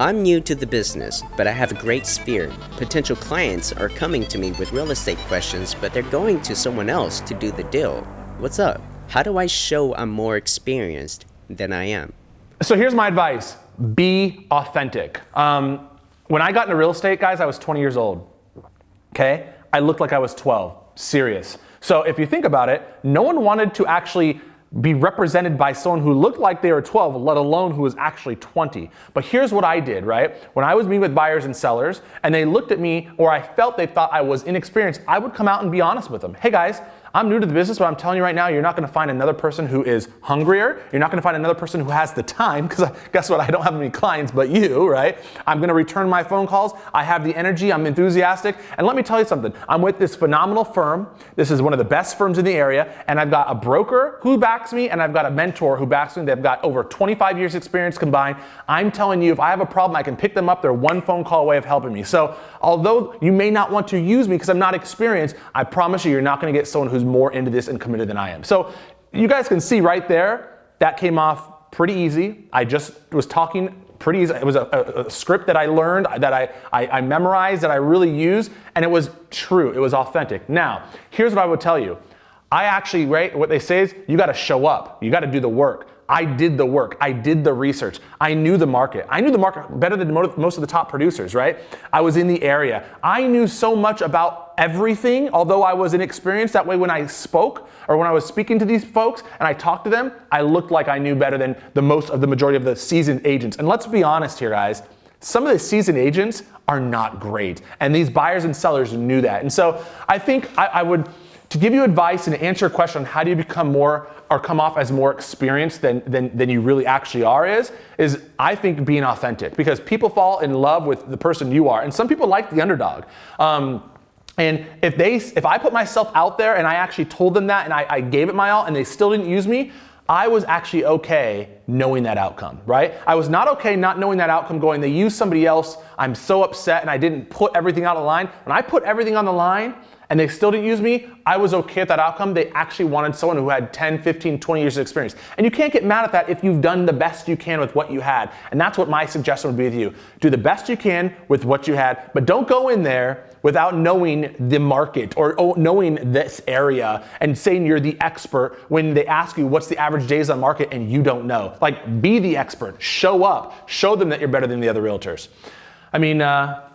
I'm new to the business, but I have a great spirit. Potential clients are coming to me with real estate questions, but they're going to someone else to do the deal. What's up? How do I show I'm more experienced than I am? So here's my advice be authentic. Um, when I got into real estate, guys, I was 20 years old. Okay? I looked like I was 12. Serious. So if you think about it, no one wanted to actually be represented by someone who looked like they were 12, let alone who was actually 20. But here's what I did, right? When I was meeting with buyers and sellers and they looked at me or I felt they thought I was inexperienced, I would come out and be honest with them. Hey guys, I'm new to the business, but I'm telling you right now, you're not gonna find another person who is hungrier. You're not gonna find another person who has the time, because guess what? I don't have any clients but you, right? I'm gonna return my phone calls. I have the energy, I'm enthusiastic. And let me tell you something. I'm with this phenomenal firm. This is one of the best firms in the area. And I've got a broker who backs me, and I've got a mentor who backs me. They've got over 25 years experience combined. I'm telling you, if I have a problem, I can pick them up. They're one phone call away of helping me. So although you may not want to use me because I'm not experienced, I promise you, you're not gonna get someone who's more into this and committed than I am. So you guys can see right there, that came off pretty easy. I just was talking pretty easy. It was a, a, a script that I learned, that I, I, I memorized, that I really use, and it was true. It was authentic. Now, here's what I would tell you. I actually, right, what they say is you got to show up. You got to do the work. I did the work. I did the research. I knew the market. I knew the market better than most of the top producers, right? I was in the area. I knew so much about everything, although I was inexperienced. That way, when I spoke or when I was speaking to these folks and I talked to them, I looked like I knew better than the most of the majority of the seasoned agents. And let's be honest here, guys. Some of the seasoned agents are not great. And these buyers and sellers knew that. And so I think I, I would to give you advice and answer a question on how do you become more or come off as more experienced than, than, than you really actually are is, is I think being authentic because people fall in love with the person you are. And some people like the underdog. Um, and if they, if I put myself out there and I actually told them that and I, I gave it my all and they still didn't use me, I was actually okay knowing that outcome, right? I was not okay not knowing that outcome going, they used somebody else, I'm so upset and I didn't put everything out the line. When I put everything on the line and they still didn't use me, I was okay with that outcome. They actually wanted someone who had 10, 15, 20 years of experience. And you can't get mad at that if you've done the best you can with what you had. And that's what my suggestion would be with you. Do the best you can with what you had, but don't go in there without knowing the market or oh, knowing this area and saying you're the expert when they ask you what's the average days on market and you don't know. Like, be the expert. Show up. Show them that you're better than the other realtors. I mean, uh,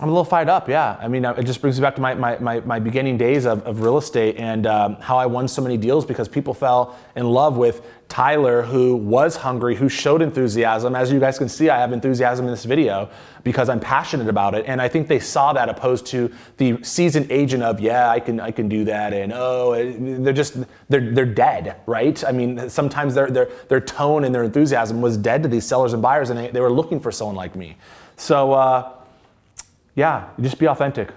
I'm a little fired up, yeah. I mean, it just brings me back to my, my, my, my beginning days of, of real estate and um, how I won so many deals because people fell in love with Tyler, who was hungry, who showed enthusiasm. As you guys can see, I have enthusiasm in this video because I'm passionate about it. And I think they saw that opposed to the seasoned agent of, yeah, I can, I can do that. And oh, they're just, they're, they're dead, right? I mean, sometimes their, their, their tone and their enthusiasm was dead to these sellers and buyers and they, they were looking for someone like me. So, uh, yeah, just be authentic.